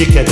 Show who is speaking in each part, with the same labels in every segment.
Speaker 1: dikkat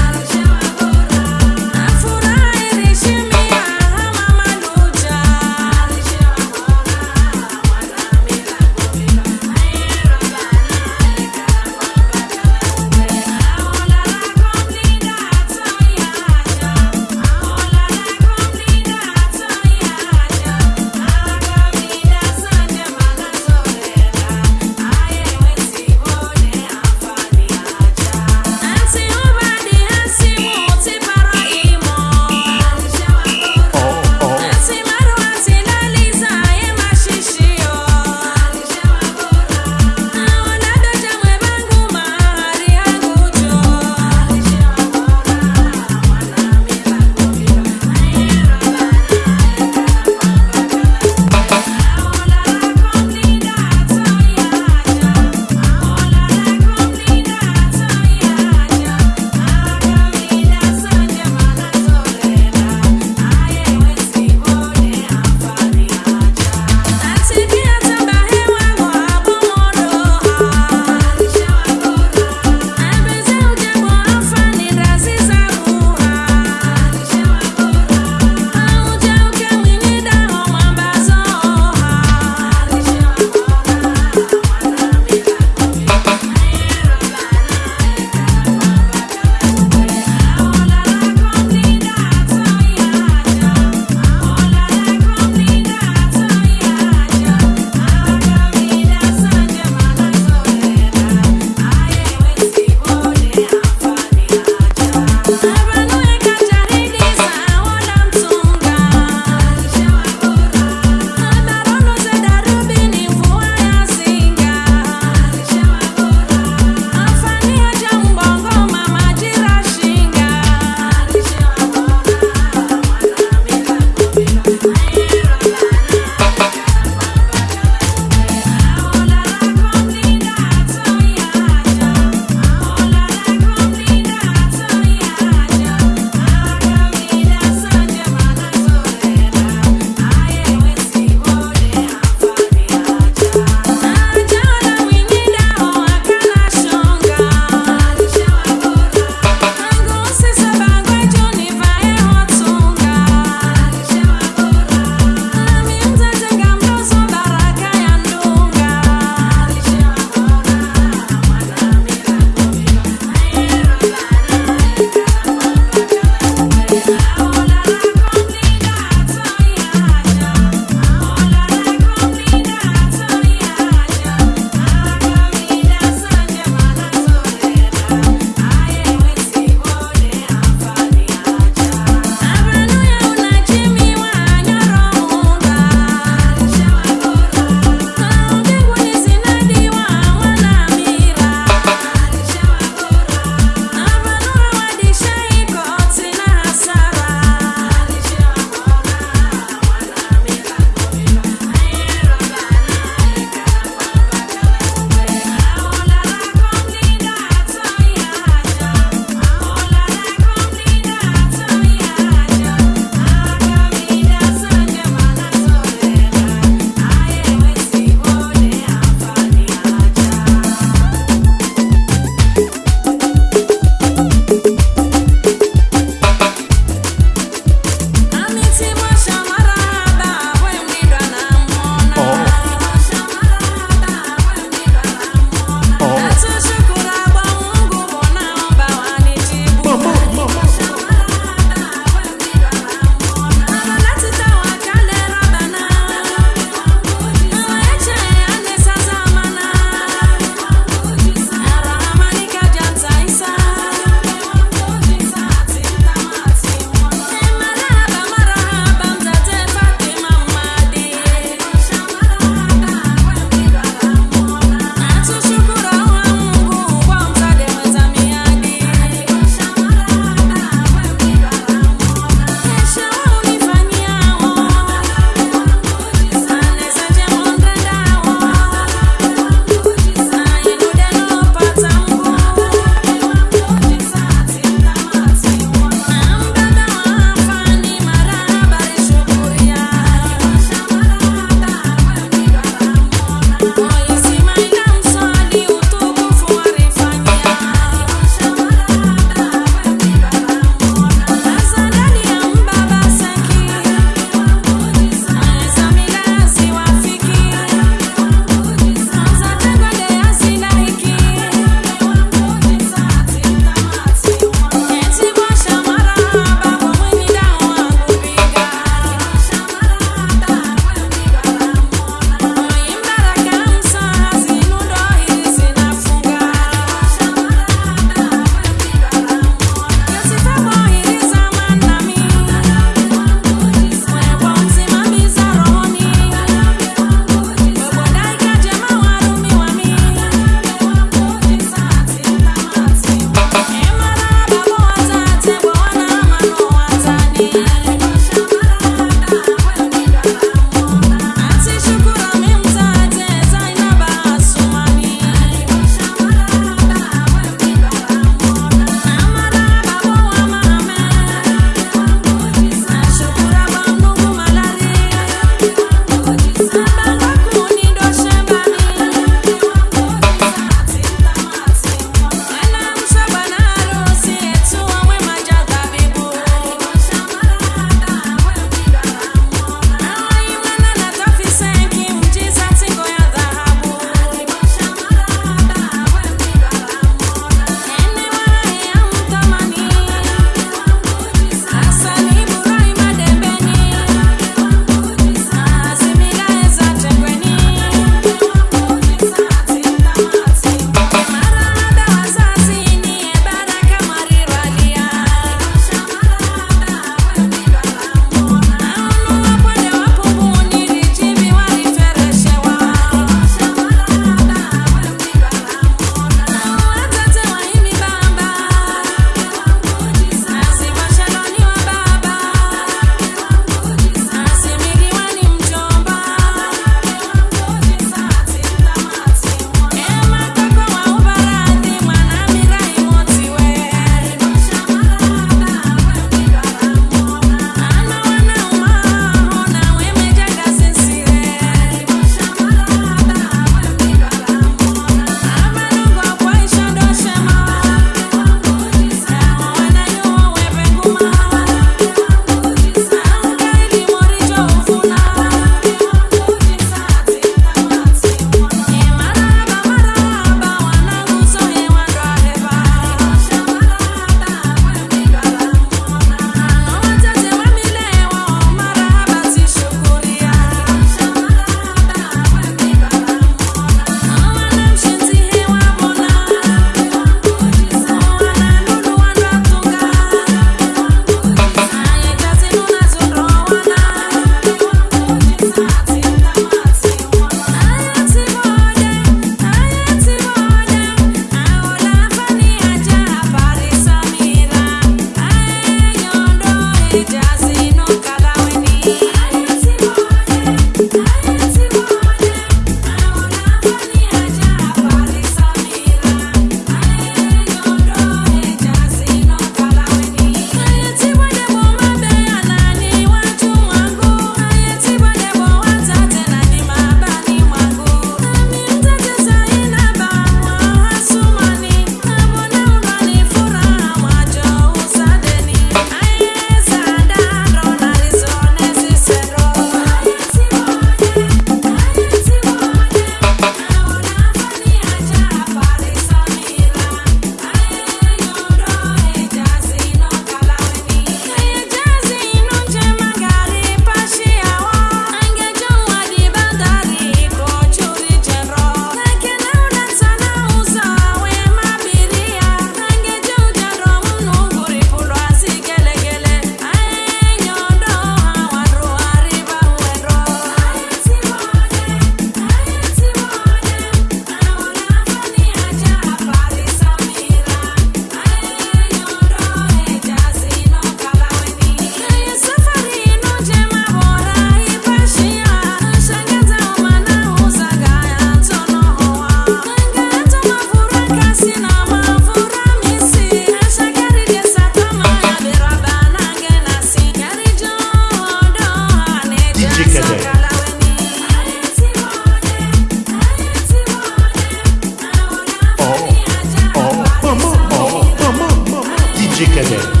Speaker 1: música.